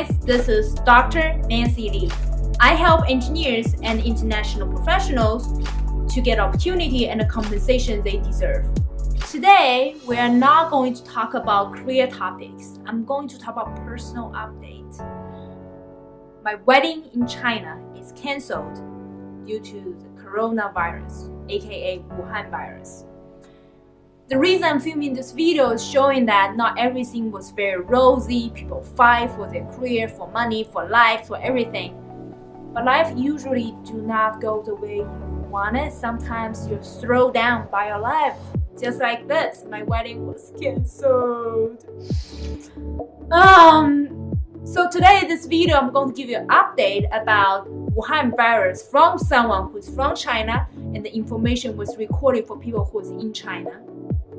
guys, this is Dr. Nancy Lee. I help engineers and international professionals to get opportunity and the compensation they deserve. Today, we are not going to talk about career topics. I'm going to talk about personal update. My wedding in China is cancelled due to the coronavirus, aka Wuhan virus. The reason I'm filming this video is showing that not everything was very rosy. People fight for their career, for money, for life, for everything. But life usually do not go the way you want it. Sometimes you're thrown down by your life. Just like this, my wedding was cancelled. Um, so today, in this video, I'm going to give you an update about Wuhan virus from someone who's from China and the information was recorded for people who's in China.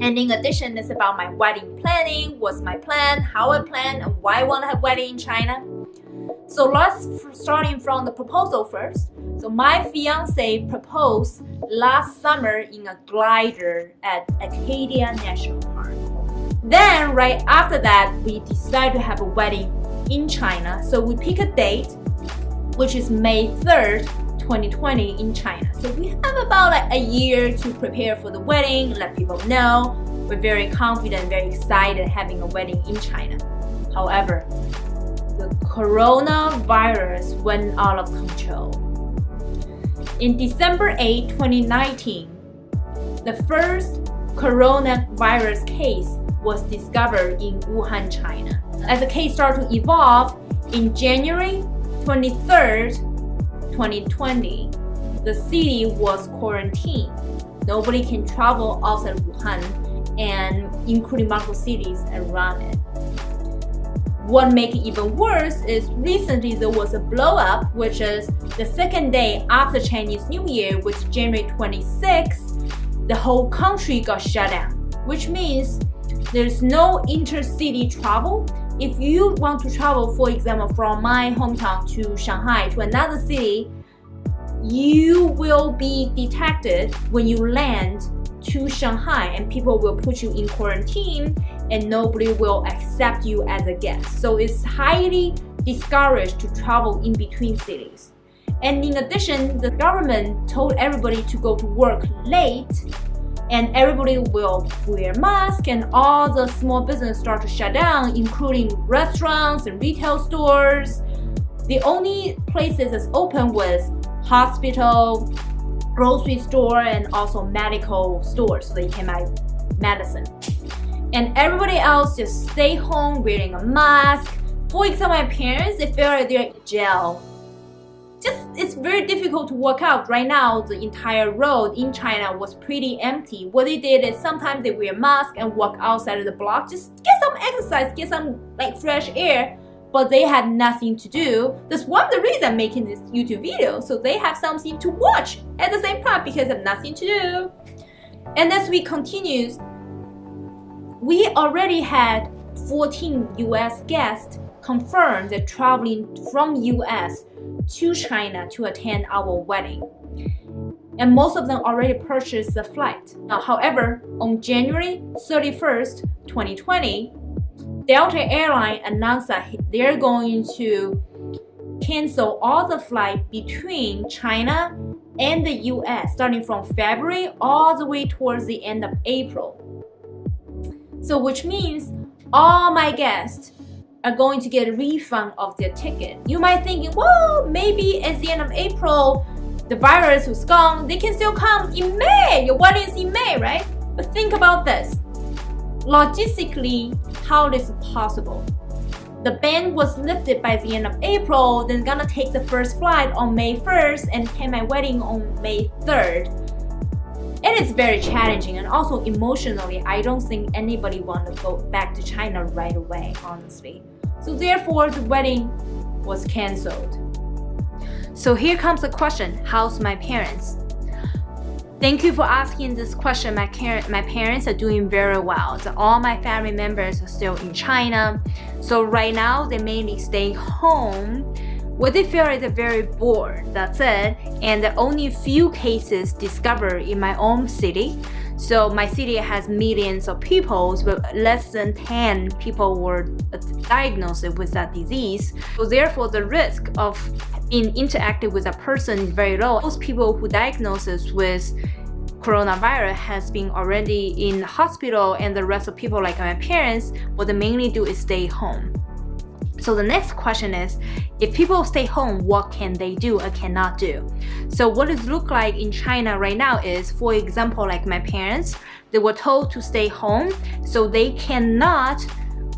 And in addition, it's about my wedding planning, what's my plan, how I plan, and why I want to have wedding in China. So let's starting from the proposal first. So my fiance proposed last summer in a glider at Acadia National Park. Then right after that, we decided to have a wedding in China. So we pick a date, which is May 3rd, 2020 in China. So we have about like a year to prepare for the wedding, let people know. We're very confident, very excited having a wedding in China. However, the coronavirus went out of control. In December 8, 2019, the first coronavirus case was discovered in Wuhan, China. As the case started to evolve, in January 23rd, 2020, the city was quarantined. Nobody can travel outside Wuhan and including multiple cities around it. What makes it even worse is recently there was a blow up, which is the second day after Chinese New Year, which is January 26th, the whole country got shut down, which means there's no intercity travel if you want to travel, for example, from my hometown to Shanghai to another city, you will be detected when you land to Shanghai and people will put you in quarantine and nobody will accept you as a guest. So it's highly discouraged to travel in between cities. And in addition, the government told everybody to go to work late and everybody will wear masks and all the small business start to shut down including restaurants and retail stores. The only places that's open was hospital grocery store and also medical stores so they can buy medicine. And everybody else just stay home wearing a mask. For example my parents they feel like they're in jail it's very difficult to work out. Right now the entire road in China was pretty empty. What they did is sometimes they wear mask and walk outside of the block. Just get some exercise get some like fresh air. But they had nothing to do. That's one of the reasons I'm making this YouTube video. So they have something to watch at the same time because they have nothing to do. And as we continue we already had 14 US guests confirmed that traveling from US to China to attend our wedding. And most of them already purchased the flight. Now, however, on January 31st, 2020, Delta Airline announced that they're going to cancel all the flight between China and the US starting from February all the way towards the end of April. So which means all my guests are going to get a refund of their ticket. You might think, well, maybe at the end of April, the virus was gone. They can still come in May. Your wedding is in May, right? But think about this. Logistically, how is it possible? The ban was lifted by the end of April, then gonna take the first flight on May 1st and attend my wedding on May 3rd. It is very challenging and also emotionally, I don't think anybody want to go back to China right away, honestly. So therefore, the wedding was cancelled. So here comes the question, how's my parents? Thank you for asking this question. My, my parents are doing very well. So all my family members are still in China. So right now, they mainly stay home what they feel is very bored, that's it. And only few cases discovered in my own city. So my city has millions of people, but less than 10 people were diagnosed with that disease. So therefore, the risk of being interacted with a person is very low. Those people who diagnosis with coronavirus has been already in hospital and the rest of people like my parents, what they mainly do is stay home. So the next question is, if people stay home, what can they do or cannot do? So what it look like in China right now is, for example, like my parents, they were told to stay home, so they cannot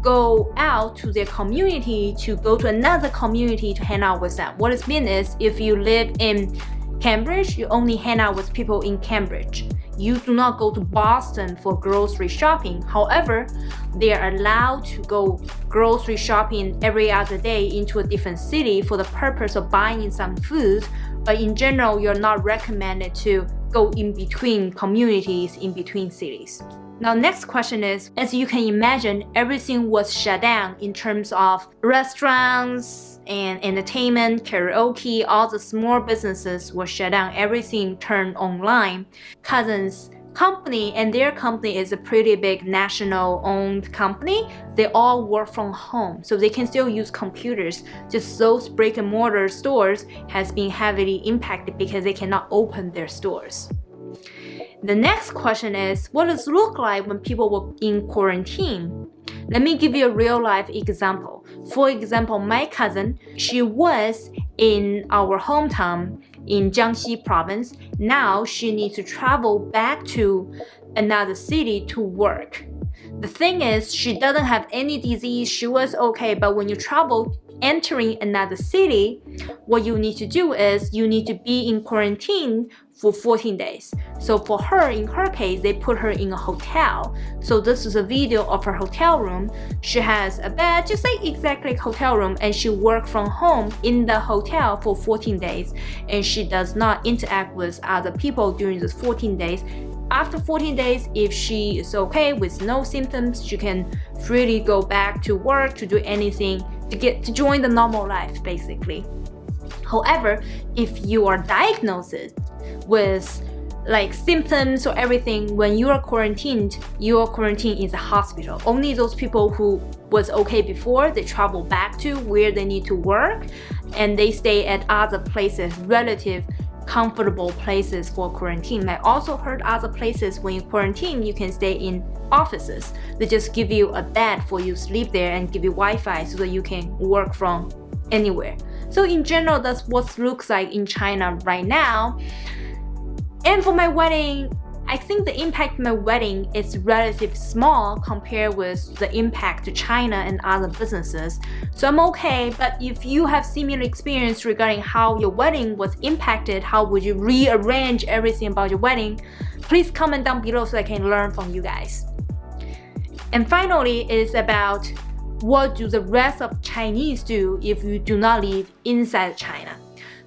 go out to their community to go to another community to hang out with them. What it means is if you live in Cambridge, you only hang out with people in Cambridge. You do not go to Boston for grocery shopping. However, they are allowed to go grocery shopping every other day into a different city for the purpose of buying some food. But in general, you're not recommended to go in between communities, in between cities. Now next question is, as you can imagine, everything was shut down in terms of restaurants and entertainment, karaoke, all the small businesses were shut down, everything turned online. Cousins company and their company is a pretty big national owned company they all work from home so they can still use computers just those brick and mortar stores has been heavily impacted because they cannot open their stores the next question is, what does it look like when people were in quarantine? Let me give you a real life example. For example, my cousin, she was in our hometown in Jiangxi province. Now she needs to travel back to another city to work. The thing is, she doesn't have any disease, she was okay, but when you travel entering another city, what you need to do is you need to be in quarantine for 14 days. So for her, in her case, they put her in a hotel. So this is a video of her hotel room. She has a bed, just like exactly hotel room, and she work from home in the hotel for 14 days. And she does not interact with other people during those 14 days. After 14 days, if she is okay with no symptoms, she can freely go back to work to do anything to get to join the normal life basically. However, if you are diagnosed with like symptoms or everything when you are quarantined your quarantine is a hospital. Only those people who was okay before they travel back to where they need to work and they stay at other places relative comfortable places for quarantine. I also heard other places when you quarantine you can stay in offices. They just give you a bed for you sleep there and give you wi-fi so that you can work from anywhere so in general that's what looks like in china right now and for my wedding, I think the impact of my wedding is relatively small compared with the impact to China and other businesses. So I'm okay, but if you have similar experience regarding how your wedding was impacted, how would you rearrange everything about your wedding, please comment down below so I can learn from you guys. And finally is about what do the rest of Chinese do if you do not live inside China.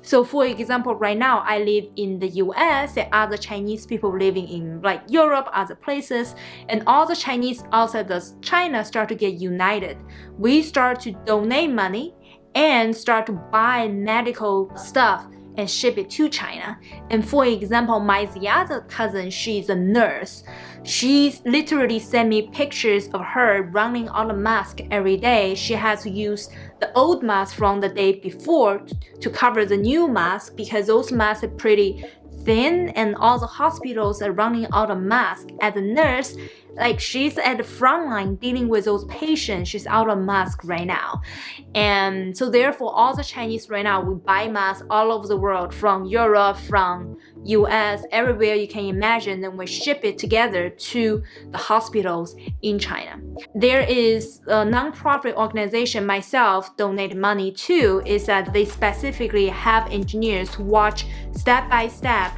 So for example, right now I live in the US and other Chinese people living in like Europe, other places, and all the Chinese outside of China start to get united. We start to donate money and start to buy medical stuff and ship it to China. And for example, my other cousin, she's a nurse. She literally sent me pictures of her running on a mask every day. She has to use the old mask from the day before to cover the new mask because those masks are pretty thin and all the hospitals are running out of masks. As a nurse, like she's at the front line dealing with those patients she's out of mask right now and so therefore all the chinese right now we buy masks all over the world from europe from us everywhere you can imagine and we ship it together to the hospitals in china. There is a non-profit organization myself donate money to is that they specifically have engineers watch step by step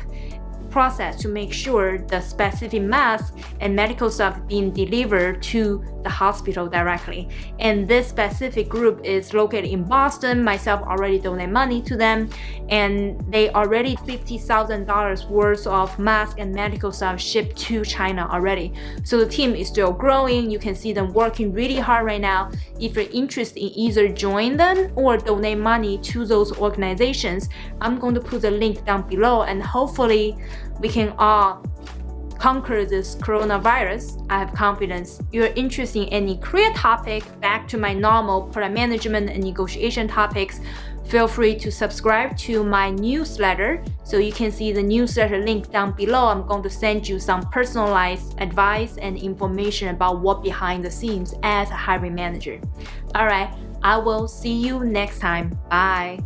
process to make sure the specific mask and medical stuff being delivered to the hospital directly. And this specific group is located in Boston. Myself already donate money to them and they already $50,000 worth of mask and medical stuff shipped to China already. So the team is still growing. You can see them working really hard right now. If you're interested in either join them or donate money to those organizations, I'm going to put the link down below and hopefully we can all conquer this coronavirus. I have confidence. You're interested in any career topic, back to my normal product management and negotiation topics, feel free to subscribe to my newsletter so you can see the newsletter link down below. I'm going to send you some personalized advice and information about what behind the scenes as a hiring manager. All right, I will see you next time. Bye.